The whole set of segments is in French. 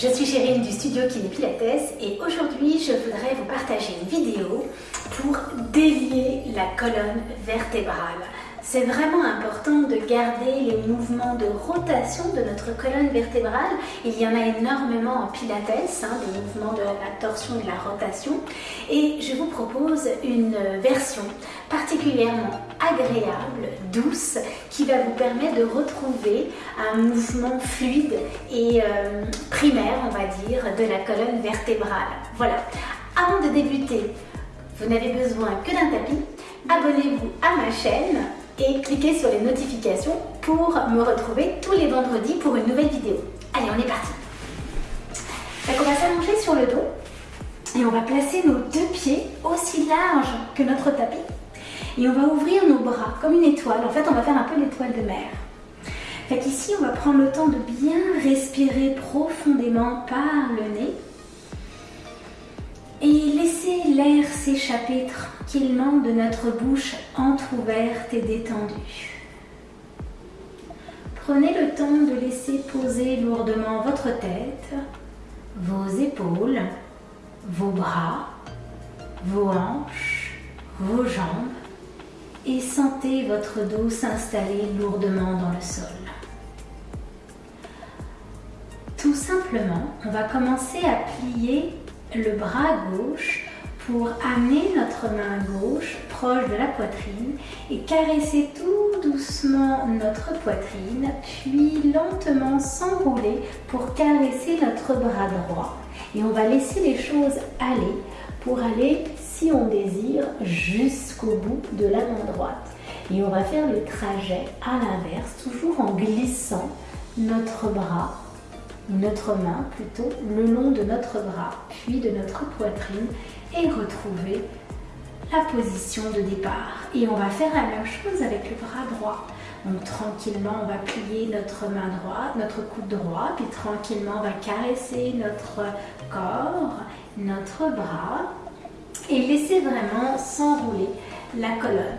Je suis Chérine du studio Kiné Pilates et aujourd'hui je voudrais vous partager une vidéo pour délier la colonne vertébrale. C'est vraiment important de garder les mouvements de rotation de notre colonne vertébrale. Il y en a énormément en pilates, hein, des mouvements de la torsion et de la rotation. Et je vous propose une version particulièrement agréable, douce, qui va vous permettre de retrouver un mouvement fluide et euh, primaire, on va dire, de la colonne vertébrale. Voilà. Avant de débuter, vous n'avez besoin que d'un tapis. Abonnez-vous à ma chaîne et cliquez sur les notifications pour me retrouver tous les vendredis pour une nouvelle vidéo. Allez, on est parti Donc on va s'allonger sur le dos et on va placer nos deux pieds aussi larges que notre tapis et on va ouvrir nos bras comme une étoile. En fait, on va faire un peu l'étoile de mer. Fait ici, on va prendre le temps de bien respirer profondément par le nez et laisser l'air s'échapper tranquillement de notre bouche entr'ouverte et détendue. Prenez le temps de laisser poser lourdement votre tête, vos épaules, vos bras, vos hanches, vos jambes et sentez votre dos s'installer lourdement dans le sol. Tout simplement, on va commencer à plier le bras gauche pour amener notre main gauche proche de la poitrine et caresser tout doucement notre poitrine, puis lentement s'enrouler pour caresser notre bras droit. Et on va laisser les choses aller pour aller, si on désire, bout de la main droite. Et on va faire le trajet à l'inverse, toujours en glissant notre bras notre main plutôt le long de notre bras, puis de notre poitrine et retrouver la position de départ. Et on va faire la même chose avec le bras droit. Donc tranquillement, on va plier notre main droite, notre coude droit, puis tranquillement, on va caresser notre corps, notre bras et laisser vraiment s'enrouler la colonne.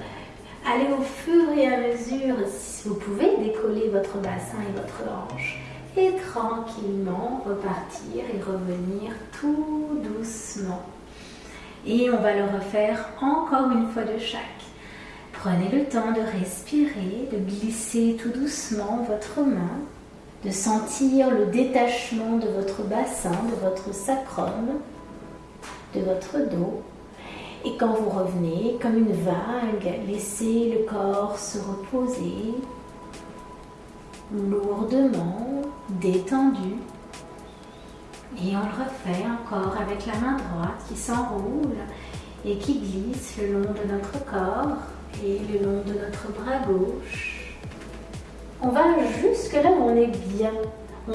Allez au fur et à mesure, si vous pouvez, décoller votre bassin et votre hanche et tranquillement repartir et revenir tout doucement. Et on va le refaire encore une fois de chaque. Prenez le temps de respirer, de glisser tout doucement votre main, de sentir le détachement de votre bassin, de votre sacrum, de votre dos. Et quand vous revenez, comme une vague, laissez le corps se reposer lourdement, détendu. Et on le refait encore avec la main droite qui s'enroule et qui glisse le long de notre corps et le long de notre bras gauche. On va jusque là où on est bien. On,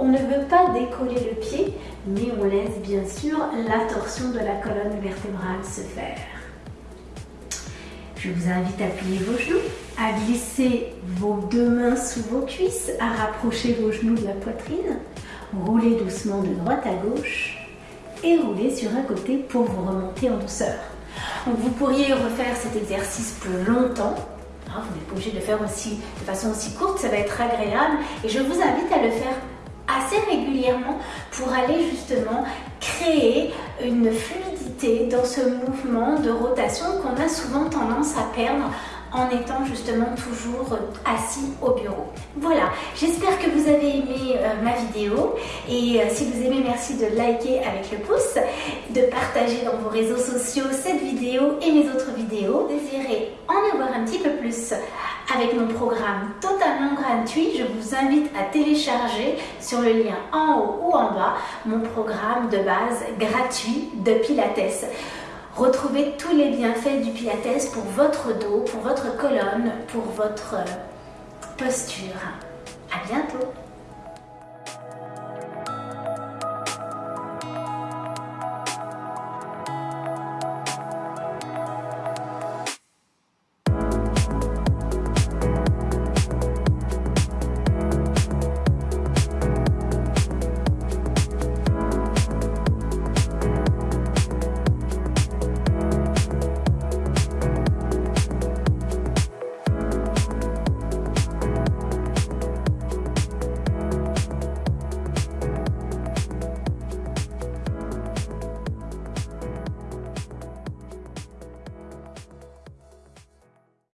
on ne veut pas décoller le pied, mais on laisse bien sûr la torsion de la colonne vertébrale se faire. Je vous invite à plier vos genoux, à glisser vos deux mains sous vos cuisses, à rapprocher vos genoux de la poitrine, rouler doucement de droite à gauche et rouler sur un côté pour vous remonter en douceur. Donc vous pourriez refaire cet exercice plus longtemps. Hein, vous n'êtes pas obligé de le faire aussi, de façon aussi courte, ça va être agréable. Et je vous invite à le faire assez régulièrement pour aller justement créer une fluidité dans ce mouvement de rotation qu'on a souvent tendance à perdre en étant justement toujours assis au bureau. Voilà, j'espère que vous avez aimé euh, ma vidéo et euh, si vous aimez, merci de liker avec le pouce, de partager dans vos réseaux sociaux cette vidéo et mes autres vidéos. Désirez en avoir un petit peu plus avec mon programme totalement gratuit, je vous invite à télécharger sur le lien en haut ou en bas mon programme de base gratuit de Pilates. Retrouvez tous les bienfaits du Pilates pour votre dos, pour votre colonne, pour votre posture. À bientôt